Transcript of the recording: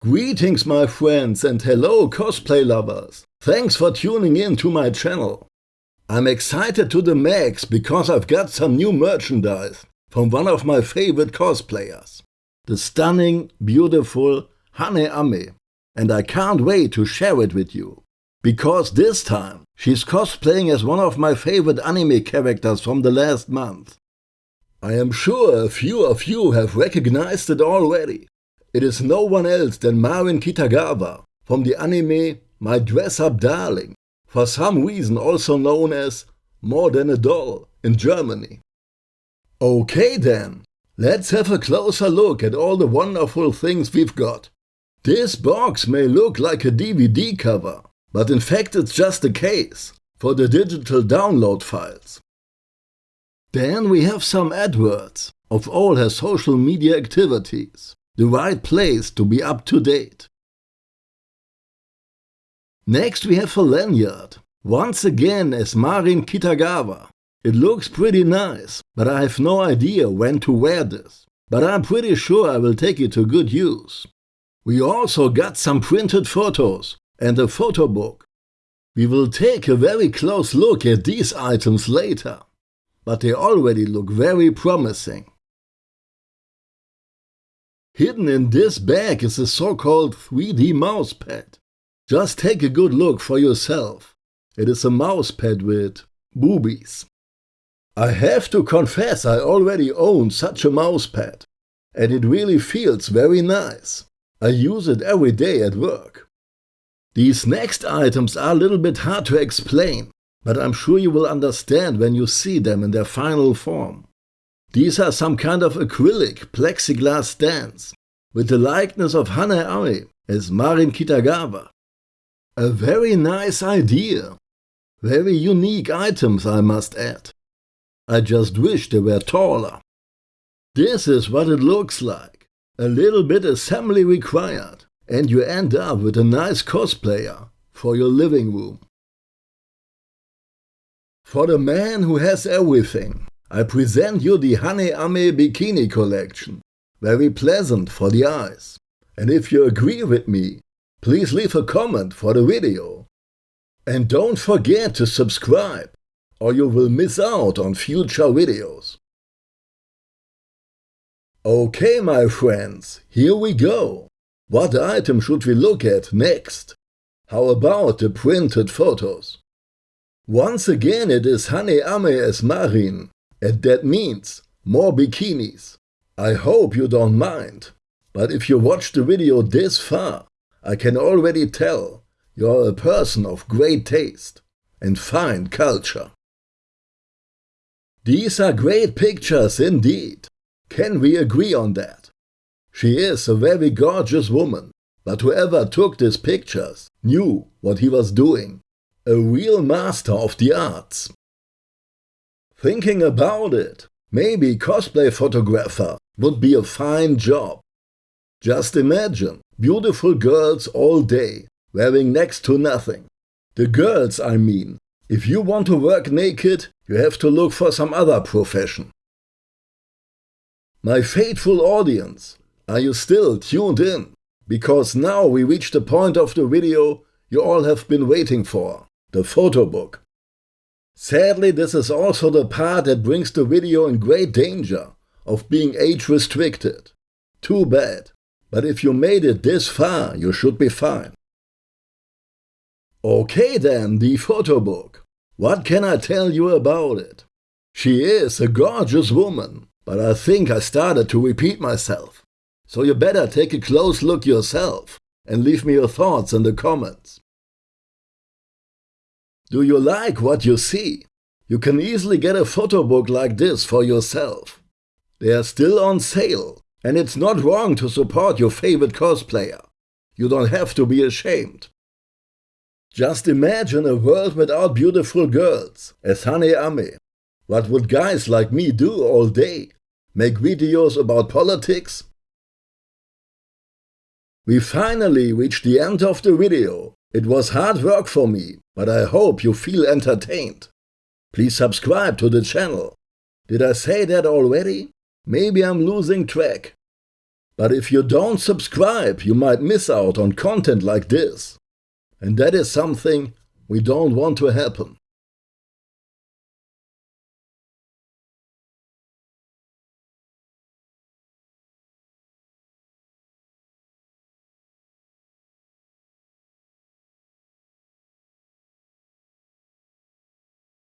Greetings my friends and hello cosplay lovers. Thanks for tuning in to my channel. I'm excited to the max because I've got some new merchandise from one of my favorite cosplayers. The stunning, beautiful Hane Ame. And I can't wait to share it with you. Because this time she's cosplaying as one of my favorite anime characters from the last month. I am sure a few of you have recognized it already. It is no one else than Marin Kitagawa from the anime My Dress Up Darling, for some reason also known as More Than a Doll in Germany. Okay then, let's have a closer look at all the wonderful things we've got. This box may look like a DVD cover, but in fact it's just a case for the digital download files. Then we have some adverts of all her social media activities the right place to be up to date. Next we have a lanyard, once again as Marin Kitagawa. It looks pretty nice, but I have no idea when to wear this. But I'm pretty sure I will take it to good use. We also got some printed photos and a photo book. We will take a very close look at these items later, but they already look very promising. Hidden in this bag is a so-called 3D mousepad. Just take a good look for yourself. It is a mousepad with boobies. I have to confess I already own such a mousepad and it really feels very nice. I use it every day at work. These next items are a little bit hard to explain, but I'm sure you will understand when you see them in their final form. These are some kind of acrylic plexiglass stands with the likeness of Hane Ame as Marin Kitagawa. A very nice idea. Very unique items I must add. I just wish they were taller. This is what it looks like. A little bit assembly required and you end up with a nice cosplayer for your living room. For the man who has everything, I present you the Hane Ame Bikini Collection. Very pleasant for the eyes. And if you agree with me, please leave a comment for the video. And don't forget to subscribe or you will miss out on future videos. Okay my friends, here we go. What item should we look at next? How about the printed photos? Once again it is Hane Ame as Marin, and that means more bikinis. I hope you don't mind, but if you watched the video this far, I can already tell you're a person of great taste and fine culture. These are great pictures indeed. Can we agree on that? She is a very gorgeous woman, but whoever took these pictures knew what he was doing. A real master of the arts. Thinking about it, maybe cosplay photographer would be a fine job. Just imagine beautiful girls all day, wearing next to nothing. The girls, I mean. If you want to work naked, you have to look for some other profession. My faithful audience, are you still tuned in? Because now we reach the point of the video you all have been waiting for, the photo book. Sadly, this is also the part that brings the video in great danger of being age restricted. Too bad. But if you made it this far, you should be fine. Okay then, the photo book. What can I tell you about it? She is a gorgeous woman, but I think I started to repeat myself. So you better take a close look yourself and leave me your thoughts in the comments. Do you like what you see? You can easily get a photo book like this for yourself. They are still on sale, and it's not wrong to support your favorite cosplayer. You don't have to be ashamed. Just imagine a world without beautiful girls, as Hane Ame. What would guys like me do all day? Make videos about politics? We finally reached the end of the video. It was hard work for me, but I hope you feel entertained. Please subscribe to the channel. Did I say that already? Maybe I'm losing track. But if you don't subscribe, you might miss out on content like this. And that is something we don't want to happen.